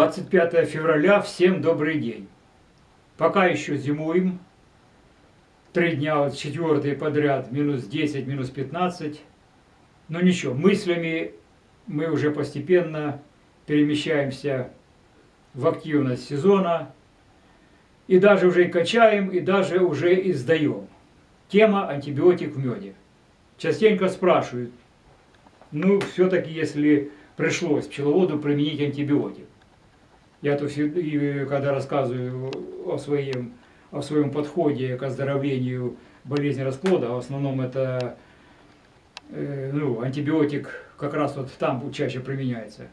25 февраля, всем добрый день. Пока еще зимуем. Три дня, вот четвертый подряд, минус 10, минус 15. Но ничего, мыслями мы уже постепенно перемещаемся в активность сезона. И даже уже и качаем, и даже уже и сдаем. Тема антибиотик в меде. Частенько спрашивают, ну все-таки если пришлось пчеловоду применить антибиотик, я то когда рассказываю о своем, о своем подходе к оздоровлению болезни расплода, в основном это э, ну, антибиотик как раз вот там чаще применяется.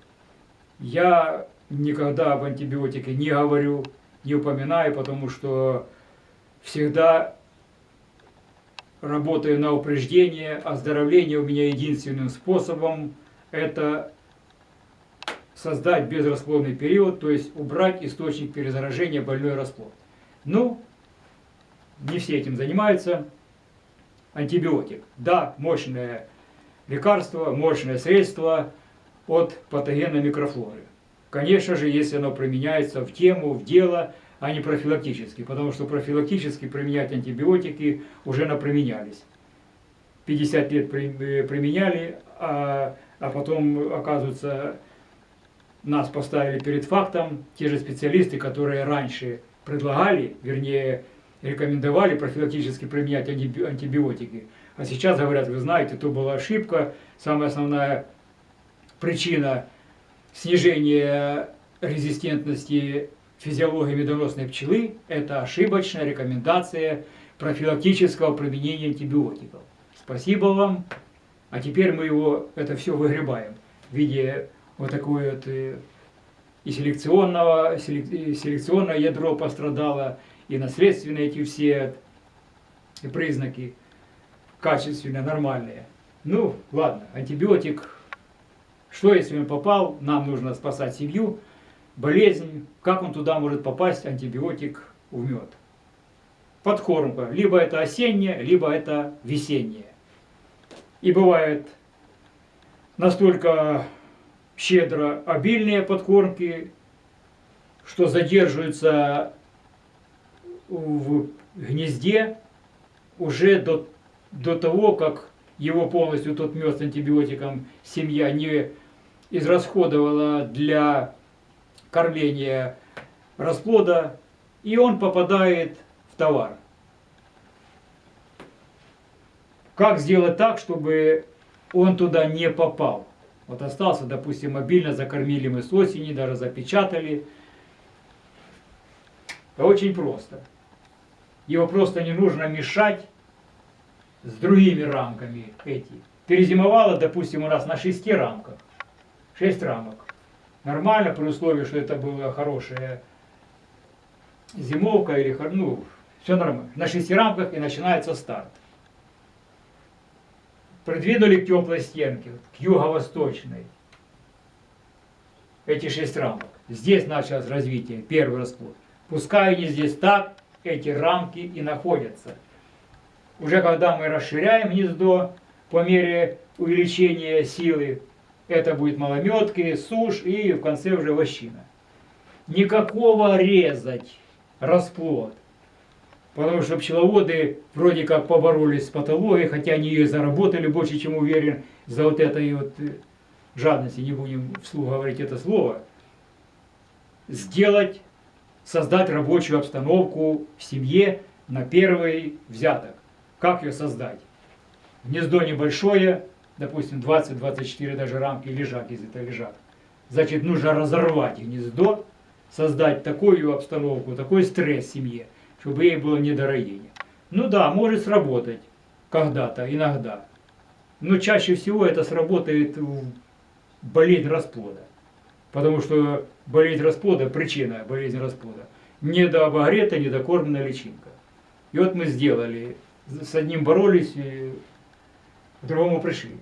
Я никогда об антибиотике не говорю, не упоминаю, потому что всегда работаю на упреждение. Оздоровление у меня единственным способом – это создать безрасплодный период, то есть убрать источник перезаражения больной расплод. Ну, не все этим занимаются. Антибиотик. Да, мощное лекарство, мощное средство от патогенной микрофлоры. Конечно же, если оно применяется в тему, в дело, а не профилактически, потому что профилактически применять антибиотики уже наприменялись. 50 лет применяли, а, а потом, оказывается, нас поставили перед фактом те же специалисты, которые раньше предлагали, вернее, рекомендовали профилактически применять антибиотики. А сейчас говорят, вы знаете, то была ошибка. Самая основная причина снижения резистентности физиологии медоносной пчелы – это ошибочная рекомендация профилактического применения антибиотиков. Спасибо вам. А теперь мы его, это все выгребаем в виде вот такое вот э, и селекционного, селекционное ядро пострадало, и наследственные эти все признаки качественные, нормальные. Ну, ладно, антибиотик, что если он попал, нам нужно спасать семью, болезнь, как он туда может попасть, антибиотик в мед. Подкормка, либо это осенняя, либо это весенняя. И бывает настолько щедро обильные подкормки, что задерживаются в гнезде уже до, до того, как его полностью тот мед с антибиотиком семья не израсходовала для кормления расплода, и он попадает в товар. Как сделать так, чтобы он туда не попал? Вот остался, допустим, мобильно, закормили мы с осени, даже запечатали. Это очень просто. Его просто не нужно мешать с другими рамками эти. Перезимовало, допустим, у нас на шести рамках. Шесть рамок. Нормально, при условии, что это была хорошая зимовка или ну, все нормально. На шести рамках и начинается старт придвинули к теплой стенке, к юго-восточной. Эти шесть рамок. Здесь началось развитие, первый расплод. Пускай они здесь так, эти рамки и находятся. Уже когда мы расширяем гнездо по мере увеличения силы, это будет малометки, сушь и в конце уже вощина. Никакого резать расплод Потому что пчеловоды вроде как поборолись с патологией, хотя они ее заработали больше, чем уверен, за вот этой вот э, жадности, не будем вслух говорить это слово, сделать, создать рабочую обстановку в семье на первый взяток. Как ее создать? Гнездо небольшое, допустим, 20-24 даже рамки лежак, если это лежак. Значит, нужно разорвать гнездо, создать такую обстановку, такой стресс в семье – чтобы ей было недороение. Ну да, может сработать когда-то, иногда. Но чаще всего это сработает в болезнь расплода. Потому что болезнь расплода, причина болезни расплода, недообогретая, недокормленная личинка. И вот мы сделали, с одним боролись, к другому пришли.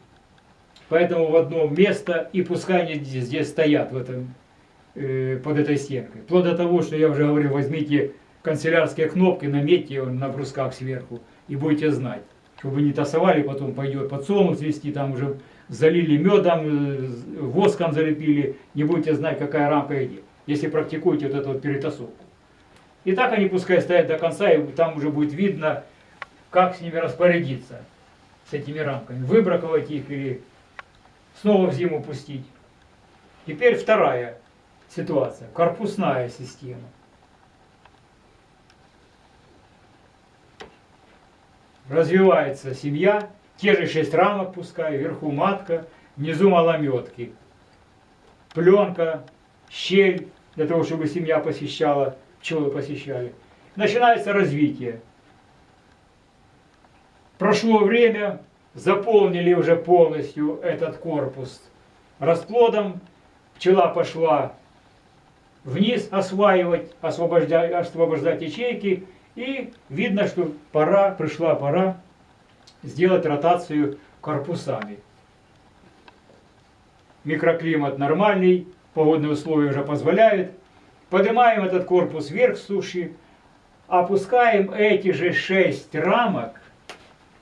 Поэтому в одно место, и пускай они здесь, здесь стоят в этом, э, под этой стенкой. Вплоть до того, что я уже говорил, возьмите канцелярские кнопки, наметьте на брусках сверху и будете знать. Чтобы не тасовали, потом пойдет подсолнух свести, там уже залили медом, воском залепили, не будете знать, какая рамка идет. если практикуете вот эту вот перетасовку. И так они пускай стоят до конца, и там уже будет видно, как с ними распорядиться, с этими рамками. Выбраковать их или снова в зиму пустить. Теперь вторая ситуация, корпусная система. Развивается семья, те же шесть рамок пускай, вверху матка, внизу малометки. Пленка, щель, для того, чтобы семья посещала, пчелы посещали. Начинается развитие. Прошло время, заполнили уже полностью этот корпус расплодом, пчела пошла вниз осваивать, освобождать, освобождать ячейки, и видно, что пора, пришла пора сделать ротацию корпусами. Микроклимат нормальный, погодные условия уже позволяют. Поднимаем этот корпус вверх суши, опускаем эти же шесть рамок,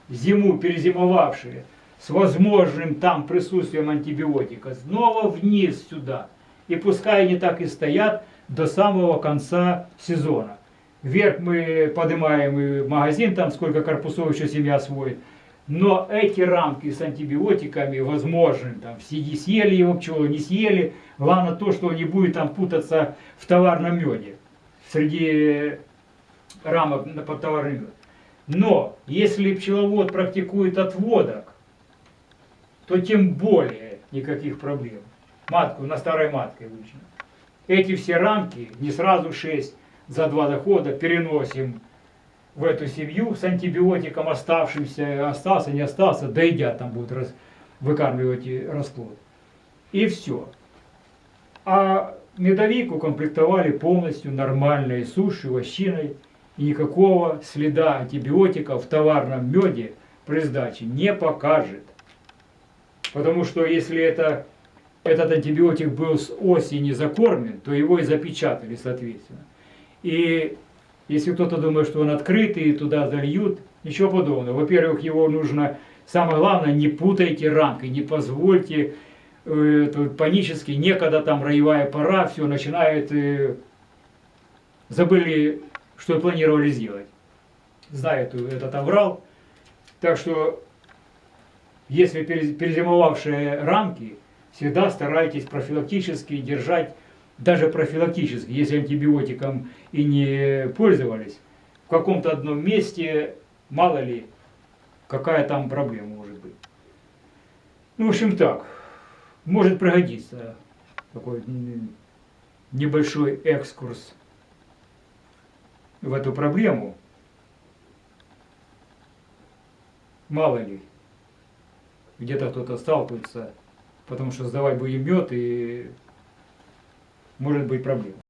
зиму перезимовавшие, с возможным там присутствием антибиотика, снова вниз сюда. И пускай они так и стоят до самого конца сезона. Вверх мы поднимаем и магазин, там сколько корпусов еще семья освоит. Но эти рамки с антибиотиками возможны. Там, съели его пчелы, не съели. Главное то, что он не будет там путаться в товарном меде. Среди рамок под товарный мед. Но если пчеловод практикует отводок, то тем более никаких проблем. Матку на старой матке обычно. Эти все рамки, не сразу 6 за два дохода, переносим в эту семью с антибиотиком оставшимся, остался, не остался, доедят, там будут раз, выкармливать расплод. И все. А медовик укомплектовали полностью нормальной сушью, вощиной, и никакого следа антибиотиков в товарном меде при сдаче не покажет. Потому что если это, этот антибиотик был с осени закормлен, то его и запечатали соответственно. И если кто-то думает, что он открытый, и туда зальют, ничего подобного. Во-первых, его нужно, самое главное, не путайте рамки, не позвольте э, панически, некогда там роевая пора, все начинает, э, забыли, что планировали сделать. Знает этот аврал. Так что, если перезимовавшие рамки, всегда старайтесь профилактически держать даже профилактически, если антибиотиком и не пользовались, в каком-то одном месте, мало ли, какая там проблема может быть. Ну, в общем так, может пригодиться такой небольшой экскурс в эту проблему. Мало ли, где-то кто-то сталкивается, потому что сдавать мед и может быть проблема.